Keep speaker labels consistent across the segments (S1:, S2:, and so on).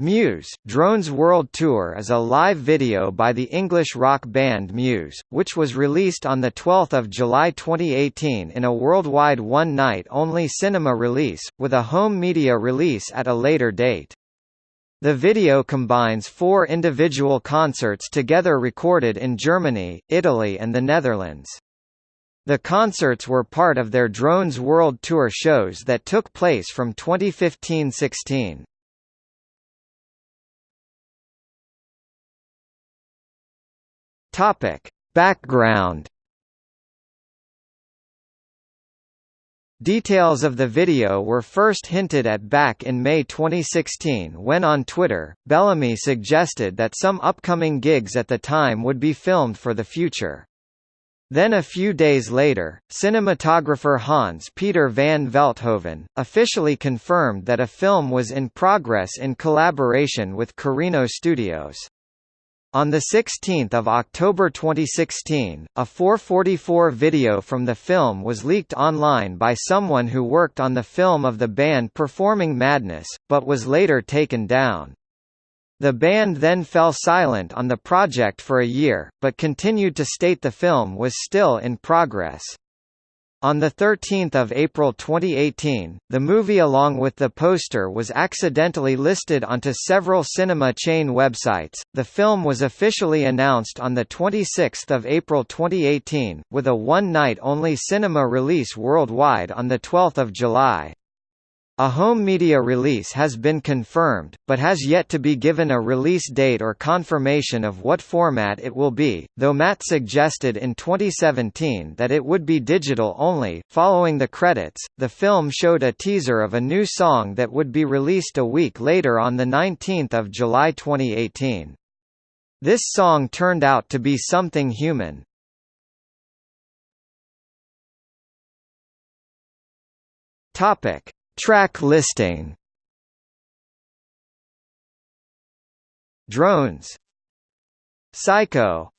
S1: Muse, Drones World Tour is a live video by the English rock band Muse, which was released on 12 July 2018 in a worldwide one-night-only cinema release, with a home media release at a later date. The video combines four individual concerts together recorded in Germany, Italy and the Netherlands. The concerts were part of their Drones World Tour shows that took place from 2015–16. Topic: Background. Details of the video were first hinted at back in May 2016 when on Twitter, Bellamy suggested that some upcoming gigs at the time would be filmed for the future. Then a few days later, cinematographer Hans Peter van Velthoven, officially confirmed that a film was in progress in collaboration with Carino Studios. On 16 October 2016, a 444 video from the film was leaked online by someone who worked on the film of the band performing Madness, but was later taken down. The band then fell silent on the project for a year, but continued to state the film was still in progress. On 13 April 2018, the movie along with the poster was accidentally listed onto several cinema chain websites. The film was officially announced on 26 April 2018, with a one-night-only cinema release worldwide on 12 July. A home media release has been confirmed, but has yet to be given a release date or confirmation of what format it will be, though Matt suggested in 2017 that it would be digital only. Following the credits, the film showed a teaser of a new song that would be released a week later on 19 July 2018. This song turned out to be something human. Topic Track listing. Drones. Psycho.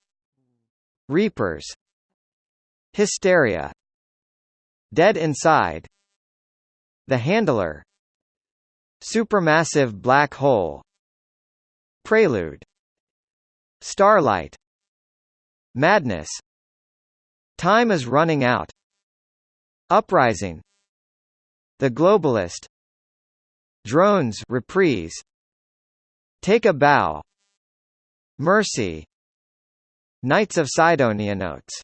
S1: Reapers. Hysteria. Dead Inside. The Handler. Supermassive Black Hole. Prelude. Starlight. Madness. Time is Running Out. Uprising the Globalist. Drones reprise. Take a Bow. Mercy. Knights of Cydonia notes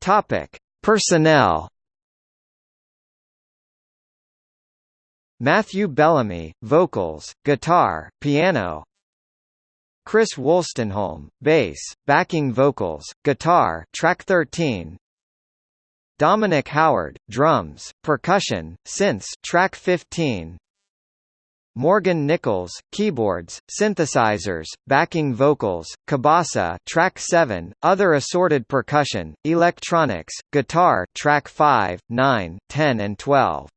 S1: Topic. Personnel. Matthew Bellamy, vocals, guitar, piano. Chris Wolstenholme, bass, backing vocals, guitar track 13 Dominic Howard, drums, percussion, synths track 15 Morgan Nichols, keyboards, synthesizers, backing vocals, cabasa track 7, other assorted percussion, electronics, guitar track 5, 9, 10 and 12